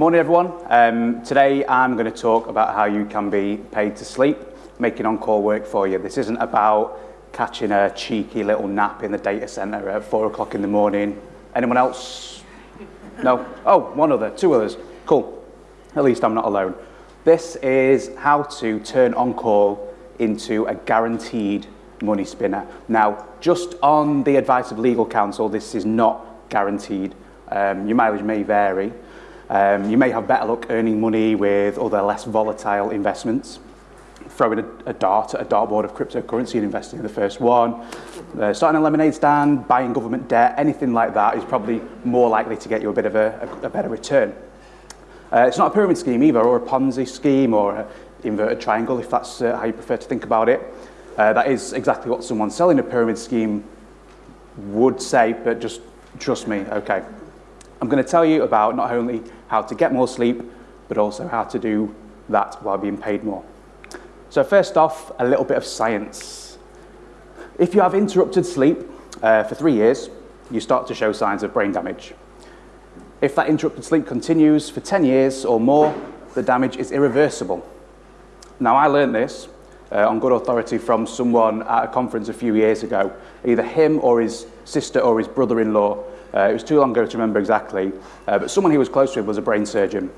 Morning everyone. Um, today I'm going to talk about how you can be paid to sleep, making on-call work for you. This isn't about catching a cheeky little nap in the data center at four o'clock in the morning. Anyone else? No? Oh, one other, two others. Cool. At least I'm not alone. This is how to turn on-call into a guaranteed money spinner. Now, just on the advice of legal counsel, this is not guaranteed. Um, your mileage may vary, Um, you may have better luck earning money with other less volatile investments. Throwing a, a dart at a dartboard of cryptocurrency and investing in the first one. Uh, starting a lemonade stand, buying government debt, anything like that is probably more likely to get you a bit of a, a, a better return. Uh, it's not a pyramid scheme either, or a Ponzi scheme, or an inverted triangle, if that's uh, how you prefer to think about it. Uh, that is exactly what someone selling a pyramid scheme would say, but just trust me, okay. I'm going to tell you about not only how to get more sleep, but also how to do that while being paid more. So first off, a little bit of science. If you have interrupted sleep uh, for three years, you start to show signs of brain damage. If that interrupted sleep continues for 10 years or more, the damage is irreversible. Now, I learned this uh, on good authority from someone at a conference a few years ago. Either him or his sister or his brother-in-law it was too long ago to remember exactly, uh, but someone he was close with was a brain surgeon.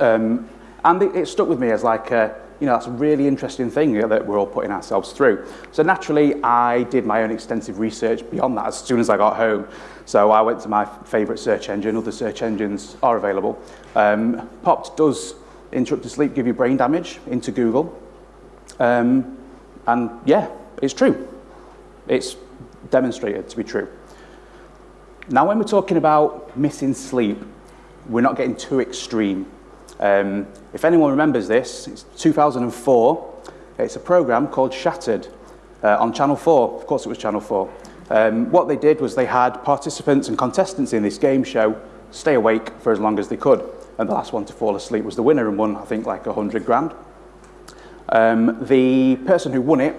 Um, and it, it stuck with me as like, a, you know, that's a really interesting thing that we're all putting ourselves through. So naturally, I did my own extensive research beyond that as soon as I got home. So I went to my favourite search engine, other search engines are available. Um, popped does interrupted sleep give you brain damage into Google. Um, and yeah, it's true. It's demonstrated to be true. Now, when we're talking about missing sleep, we're not getting too extreme. Um, if anyone remembers this, it's 2004. It's a program called Shattered uh, on Channel 4. Of course, it was Channel 4. Um, what they did was they had participants and contestants in this game show stay awake for as long as they could. And the last one to fall asleep was the winner and won, I think, like 100 grand. Um, the person who won it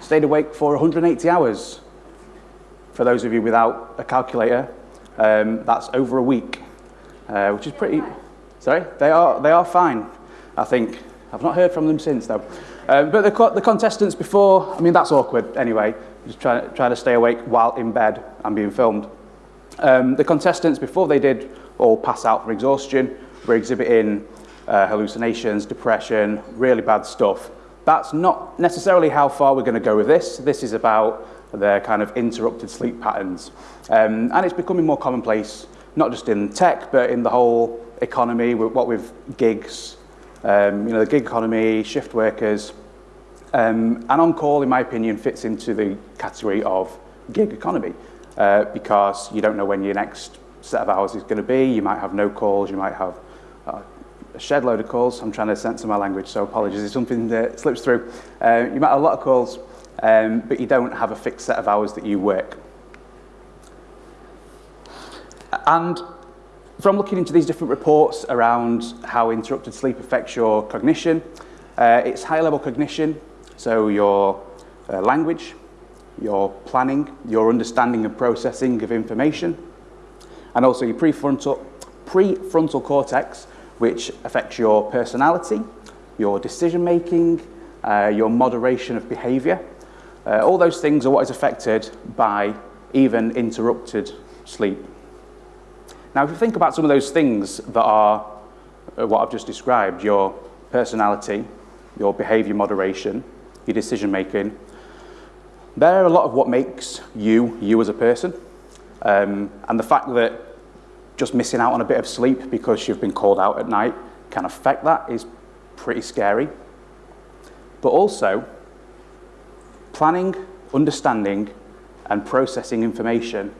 stayed awake for 180 hours for those of you without a calculator, um, that's over a week, uh, which is pretty, sorry, they are, they are fine, I think. I've not heard from them since though. Um, but the, the contestants before, I mean, that's awkward anyway, just trying, trying to stay awake while in bed and being filmed. Um, the contestants before they did all pass out from exhaustion were exhibiting uh, hallucinations, depression, really bad stuff. That's not necessarily how far we're going to go with this. This is about their kind of interrupted sleep patterns. Um, and it's becoming more commonplace, not just in tech, but in the whole economy, what with gigs, um, you know, the gig economy, shift workers. Um, and on-call, in my opinion, fits into the category of gig economy uh, because you don't know when your next set of hours is going to be. You might have no calls, you might have uh, a shed load of calls. I'm trying to censor my language, so apologies if something that slips through. Uh, you might have a lot of calls, um, but you don't have a fixed set of hours that you work. And from looking into these different reports around how interrupted sleep affects your cognition, uh, it's high-level cognition, so your uh, language, your planning, your understanding and processing of information, and also your prefrontal, prefrontal cortex, which affects your personality, your decision-making, uh, your moderation of behaviour, uh, all those things are what is affected by even interrupted sleep. Now, if you think about some of those things that are uh, what I've just described, your personality, your behavior moderation, your decision making, they're a lot of what makes you, you as a person. Um, and the fact that just missing out on a bit of sleep because you've been called out at night can affect that is pretty scary. But also, planning, understanding, and processing information,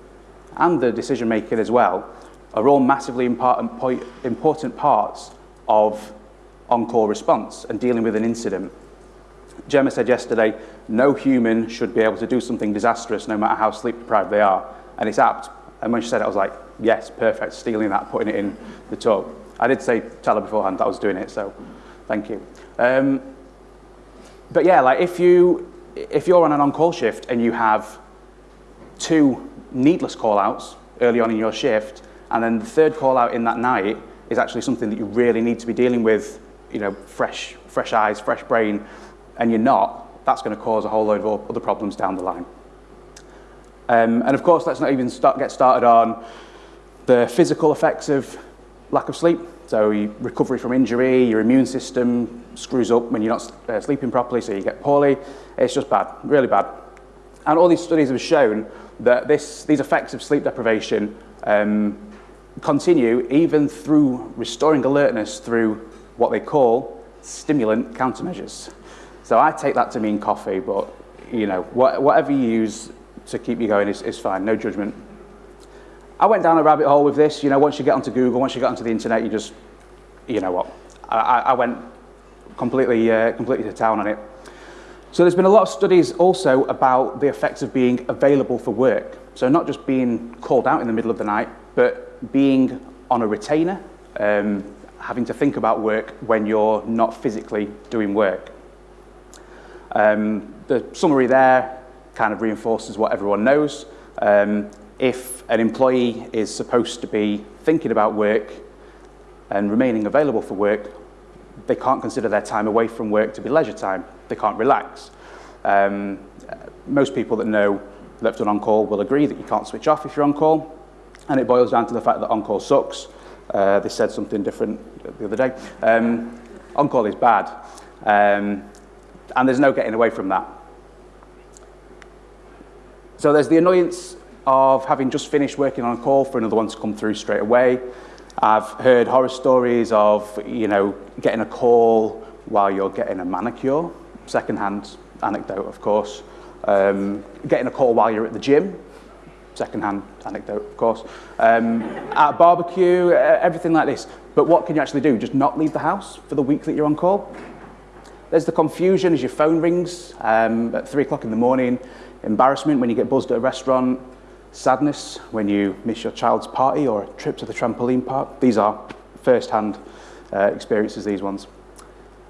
and the decision making as well, are all massively important, parts of on-call response and dealing with an incident. Gemma said yesterday, no human should be able to do something disastrous no matter how sleep deprived they are. And it's apt. And when she said it, I was like, yes, perfect, stealing that, putting it in the talk. I did say, tell her beforehand that I was doing it, so thank you. Um, but yeah, like if you, if you're on an on-call shift and you have two needless call-outs early on in your shift, and then the third call-out in that night is actually something that you really need to be dealing with, you know, fresh, fresh eyes, fresh brain, and you're not, that's going to cause a whole load of other problems down the line. Um, and of course, let's not even start, get started on the physical effects of lack of sleep. So recovery from injury, your immune system screws up when you're not uh, sleeping properly, so you get poorly. It's just bad, really bad. And all these studies have shown that this, these effects of sleep deprivation um, continue even through restoring alertness through what they call stimulant countermeasures. So I take that to mean coffee, but you know, what, whatever you use to keep you going is, is fine, no judgment. I went down a rabbit hole with this. You know, once you get onto Google, once you get onto the internet, you just, you know what, I, I went completely, uh, completely to town on it. So there's been a lot of studies also about the effects of being available for work. So not just being called out in the middle of the night, but being on a retainer, um, having to think about work when you're not physically doing work. Um, the summary there kind of reinforces what everyone knows. Um, if an employee is supposed to be thinking about work and remaining available for work, they can't consider their time away from work to be leisure time. They can't relax. Um, most people that know left on on-call will agree that you can't switch off if you're on call. And it boils down to the fact that on-call sucks. Uh, they said something different the other day. Um, on-call is bad. Um, and there's no getting away from that. So there's the annoyance of having just finished working on a call for another one to come through straight away. I've heard horror stories of, you know, getting a call while you're getting a manicure, second-hand anecdote, of course. Um, getting a call while you're at the gym, second-hand anecdote, of course. Um, at a barbecue, everything like this. But what can you actually do? Just not leave the house for the week that you're on call? There's the confusion as your phone rings um, at three o'clock in the morning, embarrassment when you get buzzed at a restaurant, sadness when you miss your child's party or a trip to the trampoline park. These are first-hand uh, experiences, these ones.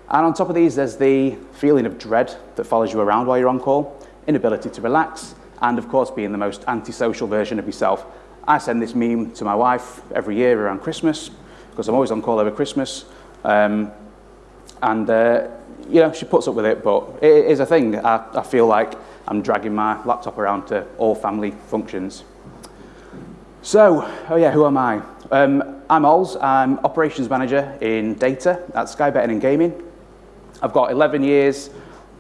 And on top of these, there's the feeling of dread that follows you around while you're on call, inability to relax, and of course being the most antisocial version of yourself. I send this meme to my wife every year around Christmas, because I'm always on call over Christmas. Um, and, uh, you know, she puts up with it, but it is a thing. I, I feel like I'm dragging my laptop around to all family functions. So, oh yeah, who am I? Um, I'm Ols, I'm operations manager in data at Sky Betting and Gaming. I've got 11 years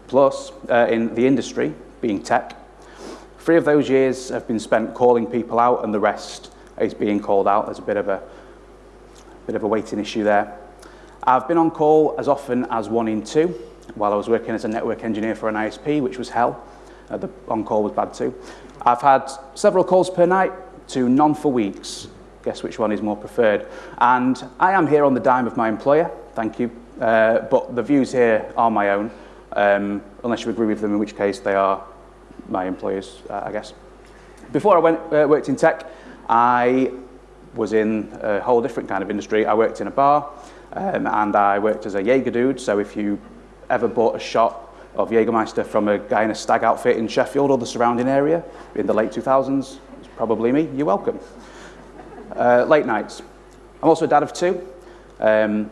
plus uh, in the industry, being tech. Three of those years have been spent calling people out and the rest is being called out. There's a bit of a, bit of a weighting issue there. I've been on call as often as one in two while I was working as a network engineer for an ISP, which was hell. Uh, the on-call was bad too. I've had several calls per night to none for weeks. Guess which one is more preferred. And I am here on the dime of my employer, thank you. Uh, but the views here are my own, um, unless you agree with them, in which case they are my employers, uh, I guess. Before I went, uh, worked in tech, I was in a whole different kind of industry. I worked in a bar, um, and I worked as a Jaeger dude, so if you ever bought a shot of Jägermeister from a guy in a stag outfit in Sheffield or the surrounding area in the late 2000s, it's probably me, you're welcome. Uh, late nights. I'm also a dad of two. Um,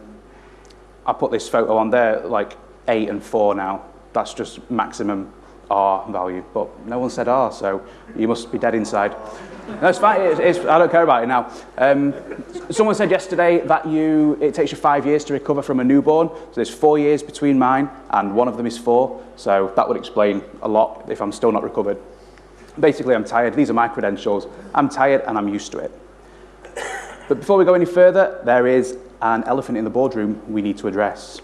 I put this photo on there like eight and four now. That's just maximum R value, but no one said R, so you must be dead inside. It's fine. It's, it's, I don't care about it now. Um, someone said yesterday that you it takes you five years to recover from a newborn. So there's four years between mine, and one of them is four. So that would explain a lot if I'm still not recovered. Basically, I'm tired. These are my credentials. I'm tired, and I'm used to it. But before we go any further, there is an elephant in the boardroom we need to address.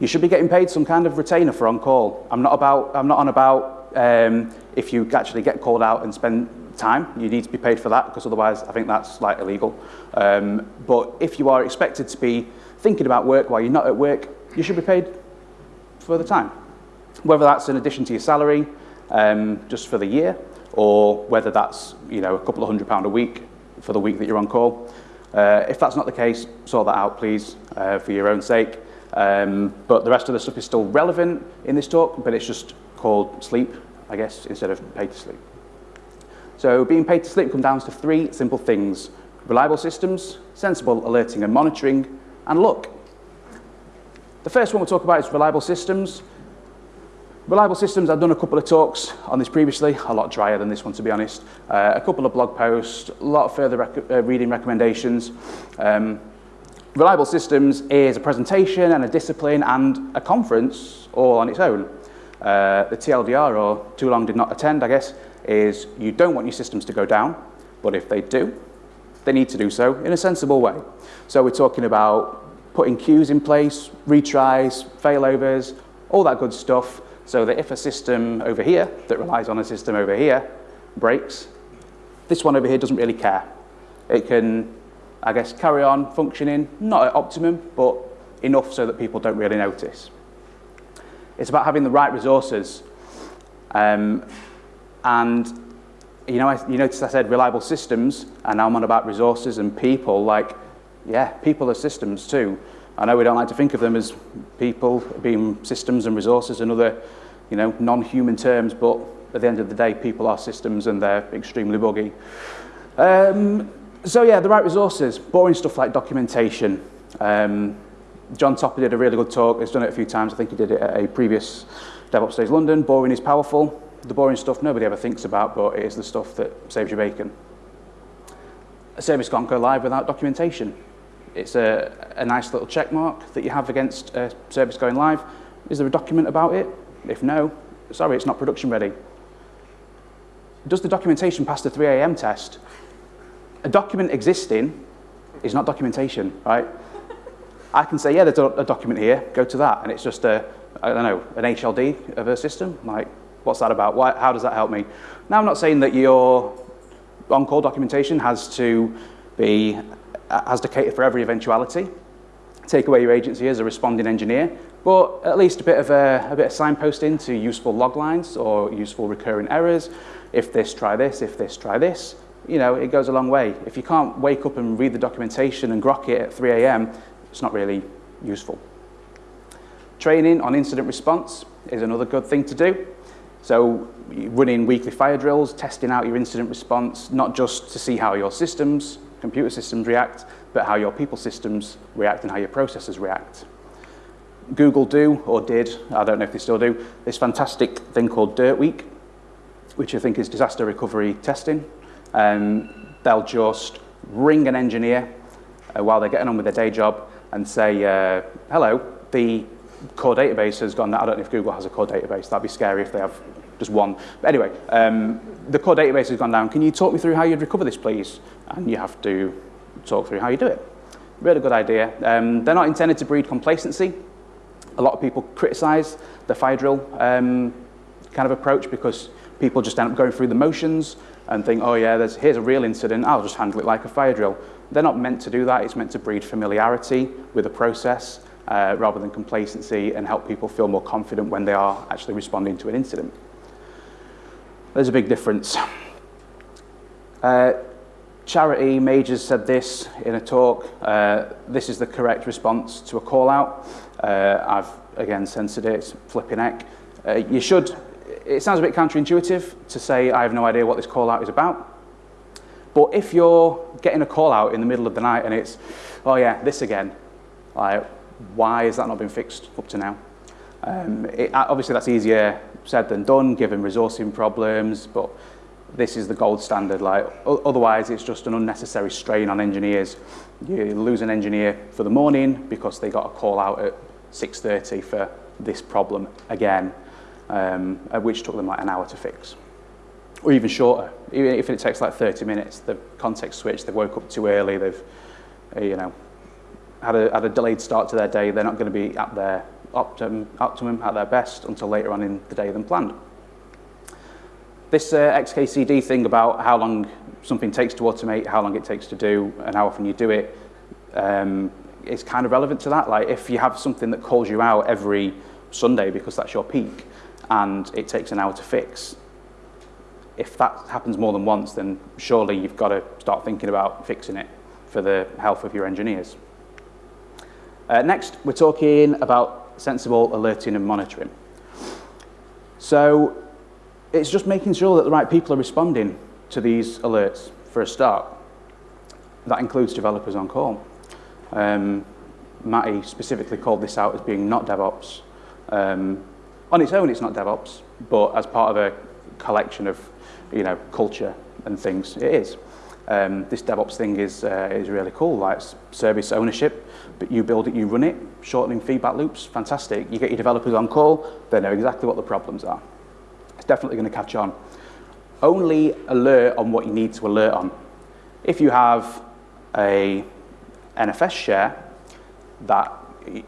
You should be getting paid some kind of retainer for on-call. I'm not about. I'm not on about um, if you actually get called out and spend time. You need to be paid for that because otherwise I think that's like illegal. Um, but if you are expected to be thinking about work while you're not at work, you should be paid for the time. Whether that's in addition to your salary, um, just for the year, or whether that's you know a couple of hundred pound a week for the week that you're on call. Uh, if that's not the case, sort that out, please, uh, for your own sake. Um, but the rest of the stuff is still relevant in this talk, but it's just called sleep, I guess, instead of paid to sleep. So being paid to sleep comes down to three simple things. reliable systems, sensible alerting and monitoring, and luck. The first one we'll talk about is reliable systems. Reliable systems, I've done a couple of talks on this previously, a lot drier than this one to be honest. Uh, a couple of blog posts, a lot of further rec uh, reading recommendations. Um, reliable systems is a presentation and a discipline and a conference all on its own. Uh, the TLDR, or too long did not attend, I guess, is you don't want your systems to go down, but if they do, they need to do so in a sensible way. So we're talking about putting queues in place, retries, failovers, all that good stuff, so that if a system over here that relies on a system over here breaks, this one over here doesn't really care. It can, I guess, carry on functioning, not at optimum, but enough so that people don't really notice. It's about having the right resources. Um, and, you know, I, you notice I said reliable systems, and now I'm on about resources and people, like, yeah, people are systems too. I know we don't like to think of them as people being systems and resources and other, you know, non-human terms, but at the end of the day, people are systems and they're extremely buggy. Um, so yeah, the right resources, boring stuff like documentation. Um, Jon Topper did a really good talk. He's done it a few times. I think he did it at a previous DevOps Days London. Boring is powerful. The boring stuff nobody ever thinks about, but it is the stuff that saves your bacon. A service can't go live without documentation. It's a, a nice little check mark that you have against a service going live. Is there a document about it? If no, sorry, it's not production ready. Does the documentation pass the 3 a.m. test? A document existing is not documentation, right? I can say, yeah, there's a, a document here, go to that, and it's just a, I don't know, an HLD of a system. Like, what's that about? Why, how does that help me? Now, I'm not saying that your on-call documentation has to be, uh, has to cater for every eventuality. Take away your agency as a responding engineer, but at least a bit of a, a bit of signposting to useful log lines or useful recurring errors. If this, try this. If this, try this. You know, it goes a long way. If you can't wake up and read the documentation and grok it at 3 a.m., it's not really useful. Training on incident response is another good thing to do. So running weekly fire drills, testing out your incident response, not just to see how your systems, computer systems react, but how your people systems react and how your processes react. Google do, or did, I don't know if they still do, this fantastic thing called Dirt Week, which I think is disaster recovery testing. Um, they'll just ring an engineer uh, while they're getting on with their day job and say, uh, hello, the core database has gone, I don't know if Google has a core database, that'd be scary if they have just one. But anyway, um, the core database has gone down. Can you talk me through how you'd recover this, please? And you have to talk through how you do it. Really good idea. Um, they're not intended to breed complacency. A lot of people criticize the fire drill um, kind of approach because people just end up going through the motions and think, oh yeah, there's, here's a real incident, I'll just handle it like a fire drill. They're not meant to do that. It's meant to breed familiarity with the process uh, rather than complacency and help people feel more confident when they are actually responding to an incident. There's a big difference. Uh, Charity Majors said this in a talk. Uh, this is the correct response to a call out. Uh, I've again censored it, it's flipping heck. Uh, you should, it sounds a bit counterintuitive to say I have no idea what this call out is about. But if you're getting a call out in the middle of the night and it's, oh yeah, this again, like, why has that not been fixed up to now? Um, it, obviously that's easier said than done given resourcing problems, but this is the gold standard. Like, otherwise it's just an unnecessary strain on engineers. You lose an engineer for the morning because they got a call out at 6.30 for this problem again, um, which took them like an hour to fix or even shorter. Even if it takes like 30 minutes, the context switch, they woke up too early, they've, uh, you know, had a, had a delayed start to their day, they're not going to be at their optimum, optimum, at their best until later on in the day than planned. This uh, XKCD thing about how long something takes to automate, how long it takes to do, and how often you do it, um, is kind of relevant to that. Like if you have something that calls you out every Sunday because that's your peak, and it takes an hour to fix, if that happens more than once, then surely you've got to start thinking about fixing it for the health of your engineers. Uh, next, we're talking about sensible alerting and monitoring. So it's just making sure that the right people are responding to these alerts for a start. that includes developers on call. Um, Matty specifically called this out as being not DevOps. Um, on its own, it's not DevOps, but as part of a collection of, you know, culture and things, it is. Um, this DevOps thing is, uh, is really cool, like service ownership, but you build it, you run it, shortening feedback loops, fantastic. You get your developers on call, they know exactly what the problems are. It's definitely going to catch on. Only alert on what you need to alert on. If you have a NFS share that,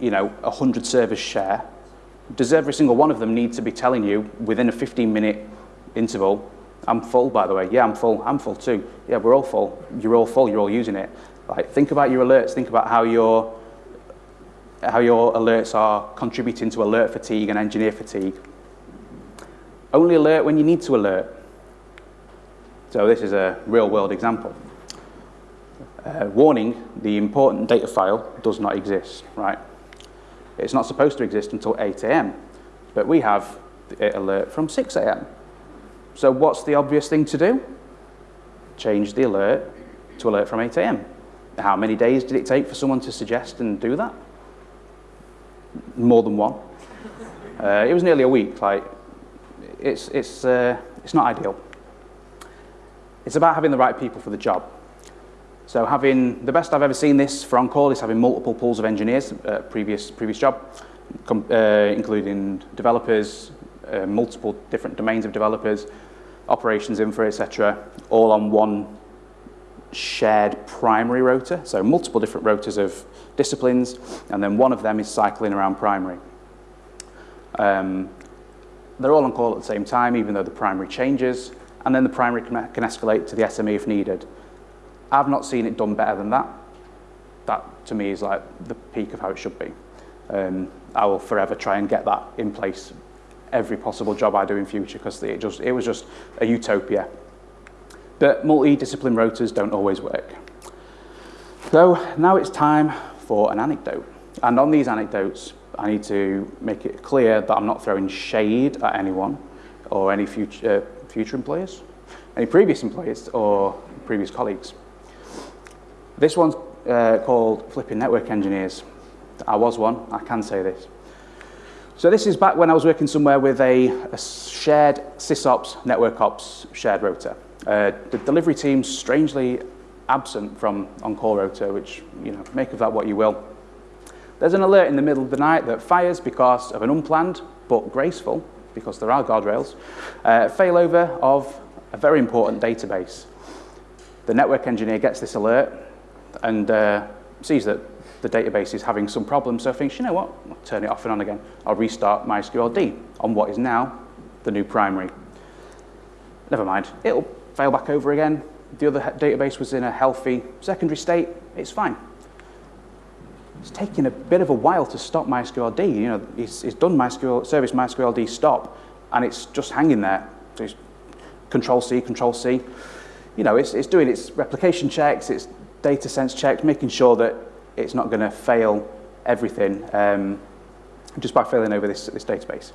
you know, a 100 servers share, does every single one of them need to be telling you within a 15 minute interval, I'm full by the way, yeah I'm full, I'm full too, yeah we're all full, you're all full, you're all using it. Like, think about your alerts, think about how your, how your alerts are contributing to alert fatigue and engineer fatigue. Only alert when you need to alert. So this is a real world example. Uh, warning, the important data file does not exist, right? It's not supposed to exist until 8 a.m., but we have the alert from 6 a.m. So what's the obvious thing to do? Change the alert to alert from 8 a.m. How many days did it take for someone to suggest and do that? More than one. Uh, it was nearly a week. Like, it's, it's, uh, it's not ideal. It's about having the right people for the job. So having, the best I've ever seen this for on-call is having multiple pools of engineers, uh, previous, previous job, uh, including developers, uh, multiple different domains of developers, operations infra, etc., all on one shared primary rota, so multiple different rotas of disciplines, and then one of them is cycling around primary. Um, they're all on call at the same time, even though the primary changes, and then the primary can, can escalate to the SME if needed. I've not seen it done better than that. That, to me, is like the peak of how it should be. Um, I will forever try and get that in place every possible job I do in future because it, just, it was just a utopia. But multi-discipline rotas don't always work. So now it's time for an anecdote. And on these anecdotes, I need to make it clear that I'm not throwing shade at anyone or any future, uh, future employers, any previous employers or previous colleagues. This one's uh, called Flipping Network Engineers. I was one, I can say this. So this is back when I was working somewhere with a, a shared sysops, network ops shared rota. Uh, the delivery team's strangely absent from on-call rota, which, you know, make of that what you will. There's an alert in the middle of the night that fires because of an unplanned, but graceful, because there are guardrails, uh, failover of a very important database. The network engineer gets this alert and uh, sees that the database is having some problems, so thinks, you know what, I'll turn it off and on again. I'll restart MySQLD on what is now the new primary. Never mind, it'll fail back over again. The other database was in a healthy secondary state, it's fine. It's taking a bit of a while to stop MySQLD. You know, it's, it's done MySQL, service MySQLD stop, and it's just hanging there. So it's control C, control C. You know, it's, it's doing its replication checks, its data sense checks, making sure that it's not going to fail everything um, just by failing over this, this database.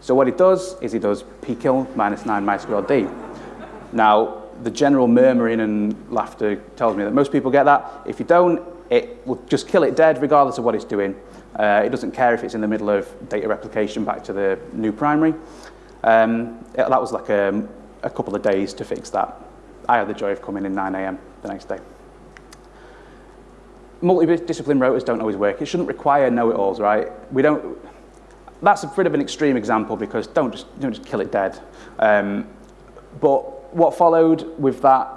So what it does is it does pkill minus 9 MySQLD. Now, the general murmuring and laughter tells me that most people get that. If you don't, it will just kill it dead regardless of what it's doing. Uh, it doesn't care if it's in the middle of data replication back to the new primary. Um, it, that was like a, a couple of days to fix that. I had the joy of coming in 9 a.m. the next day multidiscipline rotas don't always work. It shouldn't require know-it-alls, right? We don't, that's a bit of an extreme example because don't just, don't just kill it dead. Um, but what followed with that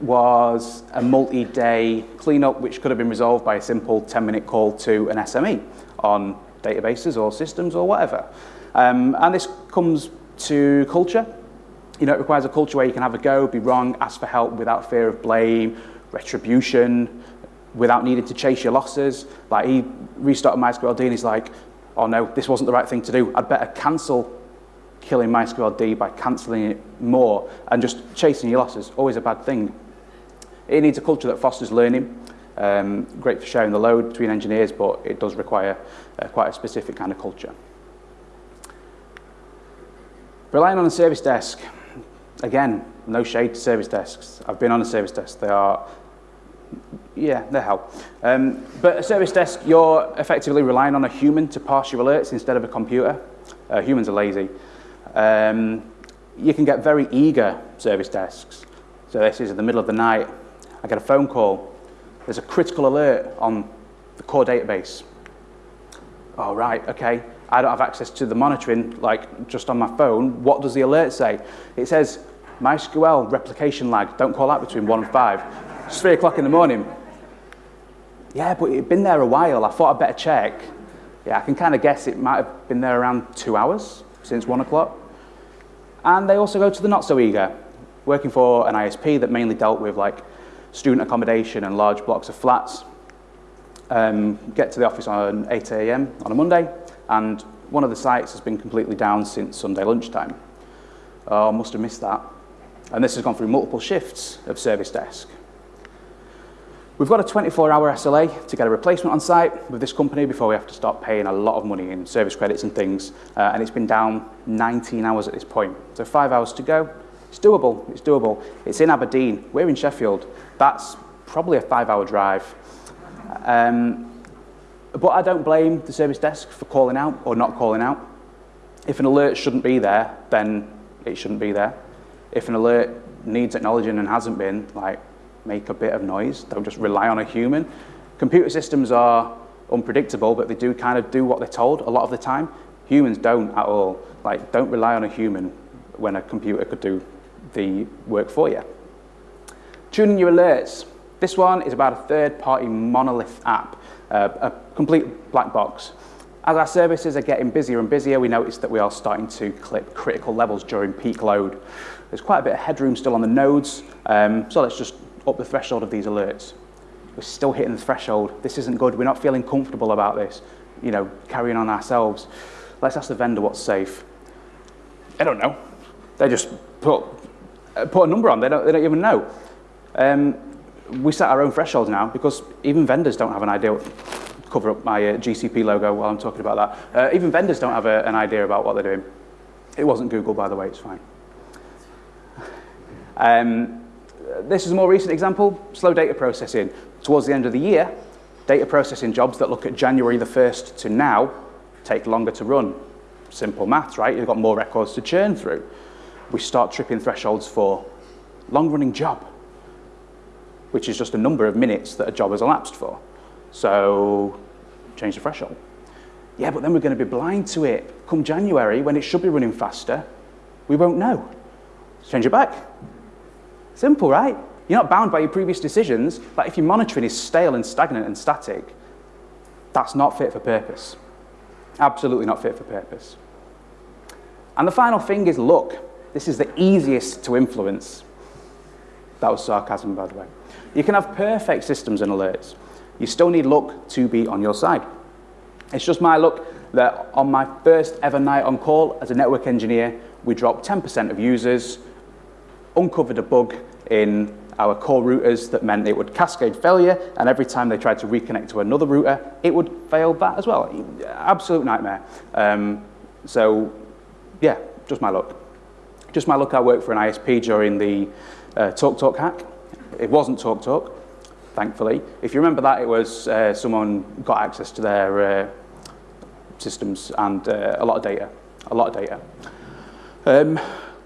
was a multi-day cleanup which could have been resolved by a simple 10-minute call to an SME on databases or systems or whatever. Um, and this comes to culture. You know, it requires a culture where you can have a go, be wrong, ask for help without fear of blame, retribution, without needing to chase your losses. Like he restarted MySQLD and he's like, oh no, this wasn't the right thing to do. I'd better cancel killing MySQLD by cancelling it more and just chasing your losses. Always a bad thing. It needs a culture that fosters learning. Um, great for sharing the load between engineers, but it does require uh, quite a specific kind of culture. Relying on a service desk. Again, no shade to service desks. I've been on a service desk. They are Yeah, they help. Um, but a service desk, you're effectively relying on a human to pass your alerts instead of a computer. Uh, humans are lazy. Um, you can get very eager service desks. So this is in the middle of the night. I get a phone call. There's a critical alert on the core database. Oh, right, okay. I don't have access to the monitoring, like just on my phone. What does the alert say? It says, MySQL replication lag. Don't call out between one and five. It's three o'clock in the morning. Yeah, but it'd been there a while. I thought I'd better check. Yeah, I can kind of guess it might have been there around two hours since one o'clock. And they also go to the not so eager, working for an ISP that mainly dealt with like student accommodation and large blocks of flats. Um, get to the office on 8 a.m. on a Monday, and one of the sites has been completely down since Sunday lunchtime. Oh, must have missed that. And this has gone through multiple shifts of service desk. We've got a 24-hour SLA to get a replacement on site with this company before we have to start paying a lot of money in service credits and things. Uh, and it's been down 19 hours at this point. So five hours to go. It's doable. It's doable. It's in Aberdeen. We're in Sheffield. That's probably a five-hour drive. Um, but I don't blame the service desk for calling out or not calling out. If an alert shouldn't be there, then it shouldn't be there. If an alert needs acknowledging and hasn't been, like, make a bit of noise. Don't just rely on a human. Computer systems are unpredictable, but they do kind of do what they're told a lot of the time. Humans don't at all. Like, don't rely on a human when a computer could do the work for you. Tuning your alerts. This one is about a third-party monolith app, uh, a complete black box. As our services are getting busier and busier, we notice that we are starting to clip critical levels during peak load. There's quite a bit of headroom still on the nodes, um, so let's just up the threshold of these alerts. We're still hitting the threshold. This isn't good. We're not feeling comfortable about this, you know, carrying on ourselves. Let's ask the vendor what's safe. They don't know. They just put, uh, put a number on. They don't, they don't even know. Um, we set our own thresholds now because even vendors don't have an idea. Cover up my uh, GCP logo while I'm talking about that. Uh, even vendors don't have a, an idea about what they're doing. It wasn't Google, by the way, it's fine. Um, this is a more recent example, slow data processing. Towards the end of the year, data processing jobs that look at January the 1st to now take longer to run. Simple maths, right? You've got more records to churn through. We start tripping thresholds for long-running job, which is just a number of minutes that a job has elapsed for. So change the threshold. Yeah, but then we're going to be blind to it. Come January, when it should be running faster, we won't know. Change it back. Simple, right? You're not bound by your previous decisions, but if your monitoring is stale and stagnant and static, that's not fit for purpose. Absolutely not fit for purpose. And the final thing is luck. This is the easiest to influence. That was sarcasm, by the way. You can have perfect systems and alerts. You still need luck to be on your side. It's just my luck that on my first ever night on call as a network engineer, we dropped 10% of users, uncovered a bug in our core routers that meant it would cascade failure, and every time they tried to reconnect to another router, it would fail that as well. Absolute nightmare. Um, so, yeah, just my luck. Just my luck I worked for an ISP during the uh, Talk Talk hack. It wasn't Talk Talk, thankfully. If you remember that, it was uh, someone got access to their uh, systems and uh, a lot of data, a lot of data. Um,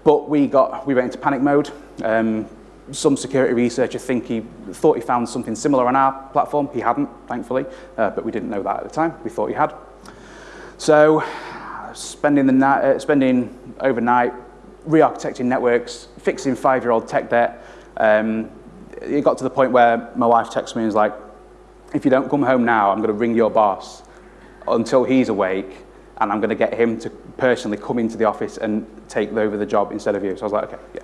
but we got, we went into panic mode. Um, some security researcher think he thought he found something similar on our platform. He hadn't, thankfully, uh, but we didn't know that at the time. We thought he had. So spending, the night, uh, spending overnight re-architecting networks, fixing five-year-old tech debt, um, it got to the point where my wife texts me and is like, if you don't come home now, I'm going to ring your boss until he's awake and I'm going to get him to personally come into the office and take over the job instead of you. So I was like, okay, yeah.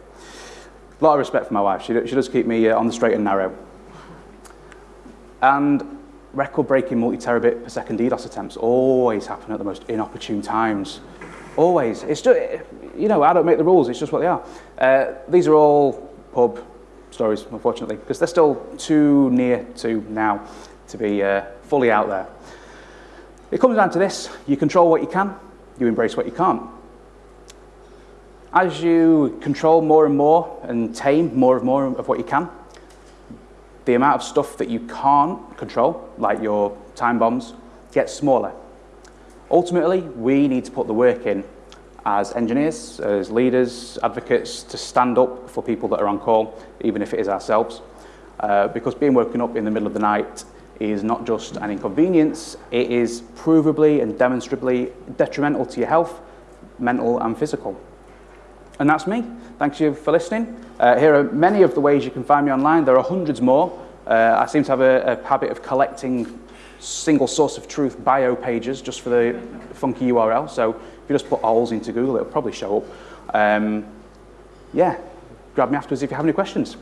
A lot of respect for my wife. She, she does keep me uh, on the straight and narrow. And record-breaking multi-terabit per second DDoS attempts always happen at the most inopportune times. Always. It's just, you know, I don't make the rules. It's just what they are. Uh, these are all pub stories, unfortunately, because they're still too near to now to be uh, fully out there. It comes down to this. You control what you can. You embrace what you can't. As you control more and more and tame more and more of what you can, the amount of stuff that you can't control, like your time bombs, gets smaller. Ultimately, we need to put the work in as engineers, as leaders, advocates, to stand up for people that are on call, even if it is ourselves. Uh, because being woken up in the middle of the night is not just an inconvenience, it is provably and demonstrably detrimental to your health, mental and physical. And that's me. Thank you for listening. Uh, here are many of the ways you can find me online. There are hundreds more. Uh, I seem to have a, a habit of collecting single source of truth bio pages just for the funky URL. So if you just put ALS into Google, it'll probably show up. Um, yeah, grab me afterwards if you have any questions.